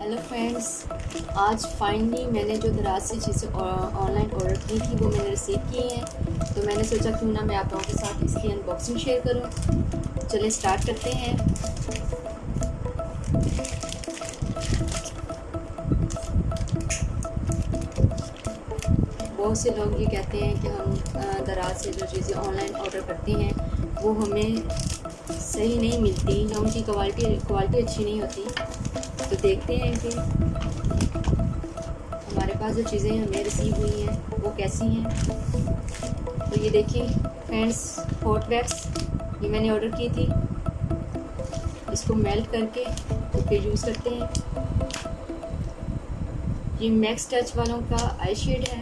आज फाइनली मैंने जो दराज से चीज़ें ऑनलाइन ऑर्डर की थी, वो मैंने रिसीव की हैं। तो मैंने सोचा क्यों ना मैं आप लोगों के साथ इसकी अनबॉक्सिंग शेयर करूँ। चलिए स्टार्ट करते हैं। बहुत से लोग ये कहते हैं कि हम दराज से जो चीज़ें ऑनलाइन ऑर्डर करते हैं, वो हमें सही नहीं मिलती, या उनकी क्वालिटी क्वालिटी अच्छी नहीं होती। तो देखते हैं कि हमारे पास जो चीज़ें हमें रिसीव हुई हैं, वो कैसी हैं। तो ये देखिए फ्रेंड्स हॉट वैक्स ये मैंने ऑर्डर की थी। इसको मेल्ट करके तो फिर यूज़ करते हैं। ये मैक्स टच वालों का आई शेड है।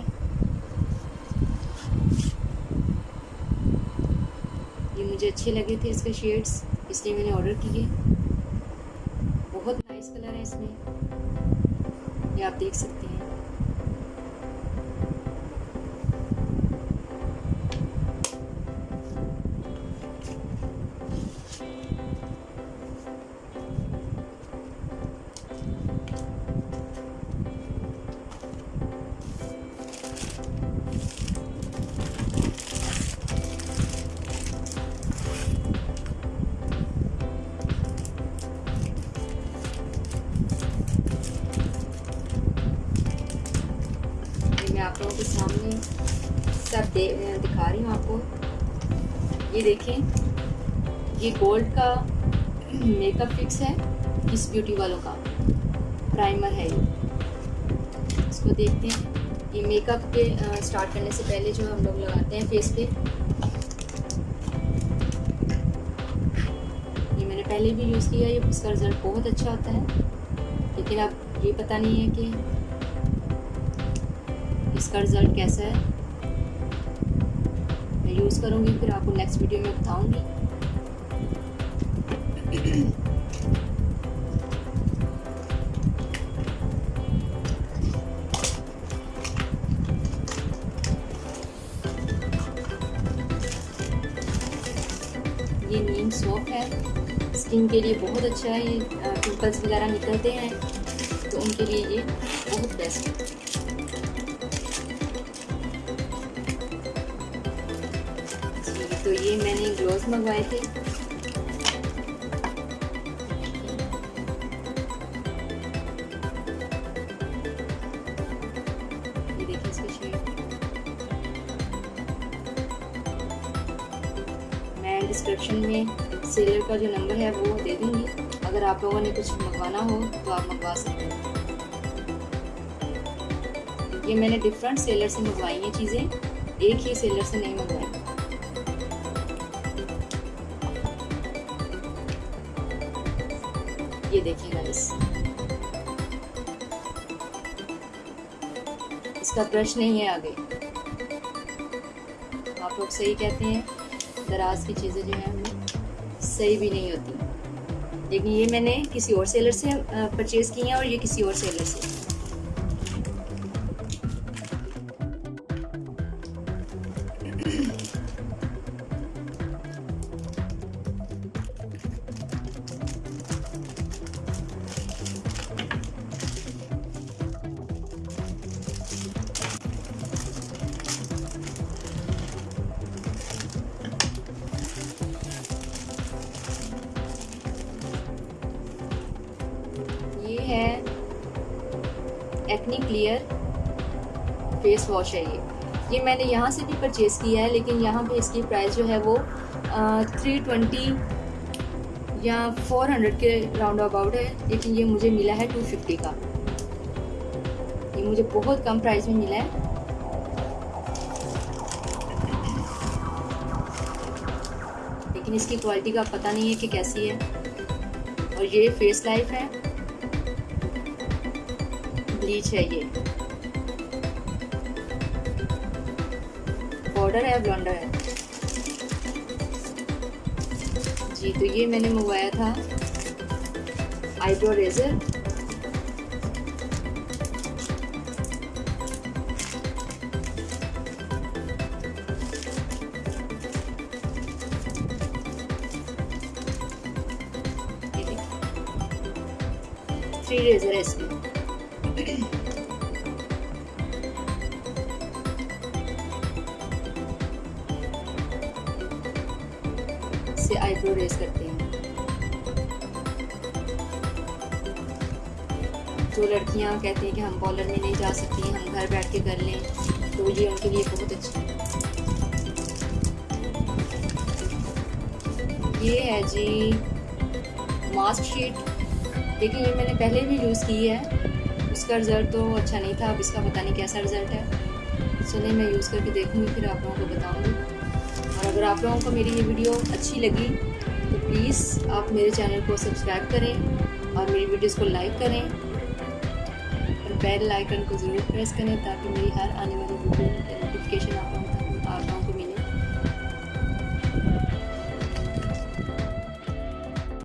ये मुझे अच्छे लगे थे इसके शेड्स इसलिए मैंने ऑर्डर किए। नाइस कलर है इसमें। ये आप देख सकते हैं। आप लोगों के सामने सब दे, दिखा रही हूँ आपको। ये देखें, ये गोल्ड का मेकअप फिक्स है, इस ब्यूटी वालों का। प्राइमर है ये। इसको देखते हैं। ये मेकअप के स्टार्ट करने से पहले जो हम लोग लगाते हैं फेस पे, ये मैंने पहले भी यूज़ किया, ये इसका रिज़ल्ट बहुत अच्छा आता है। लेकिन अब ये पता नहीं है कि इसका रिज़ल्ट कैसा है? मैं यूज़ करूँगी, फिर आपको नेक्स्ट वीडियो में बताऊँगी। ये नीम सोप है। स्किन के लिए बहुत अच्छा है ये पिंपल्स वगैरह निकलते हैं तो उनके लिए ये बहुत बेस्ट है। ये मैंने ग्लोव मंगवाए थे। देखिए मैं डिस्क्रिप्शन में सेलर का जो नंबर है वो दे दूँगी। अगर आप लोगों ने कुछ मंगवाना हो तो आप मंगवा सकते हैं। ये मैंने डिफरेंट सेलर से मंगवाई हैं चीज़ें। एक ही सेलर से नहीं मंगवाई। ये देखिए गाइस इसका ब्रश नहीं है आगे। आप लोग सही कहते हैं, दराज की चीज़ें जो हैं हमें सही भी नहीं होती। लेकिन ये मैंने किसी और सेलर से परचेज़ की हैं और ये किसी और सेलर से। एक्नी क्लियर फेस वॉश है ये। ये मैंने यहाँ से भी परचेज़ किया है, लेकिन यहाँ पे इसकी प्राइस जो है वो थ्री ट्वेंटी या फोर हंड्रेड के राउंड अबाउट है, लेकिन ये मुझे मिला है टू फिफ्टी का। ये मुझे बहुत कम प्राइस में मिला है। लेकिन इसकी क्वालिटी का पता नहीं है कि कैसी है। और ये फेस लाइफ है। ब्लीच है ये बॉर्डर है? ब्लॉन्डर है जी तो ये मैंने मंगवाया था। Eyebrow razor. थ्री रेजर है इसमें से आईब्रो रेस करते हैं। जो लड़कियाँ कहती हैं कि हम पॉलर में नहीं जा सकती, हम घर बैठ के कर लें तो ये उनके लिए बहुत अच्छा है। ये है जी मास्क शीट देखिए, ये मैंने पहले भी यूज़ की है। उसका रिज़ल्ट तो अच्छा नहीं था। अब इसका पता नहीं कैसा रिज़ल्ट है। चलिए मैं यूज़ करके देखूँगी, फिर आप लोगों को बताऊँगी। और अगर आप लोगों को मेरी ये वीडियो अच्छी लगी तो प्लीज़ आप मेरे चैनल को सब्सक्राइब करें और मेरी वीडियोज़ को लाइक करें। और बेल आइकन को ज़रूर प्रेस करें, ताकि मेरी हर आने वाली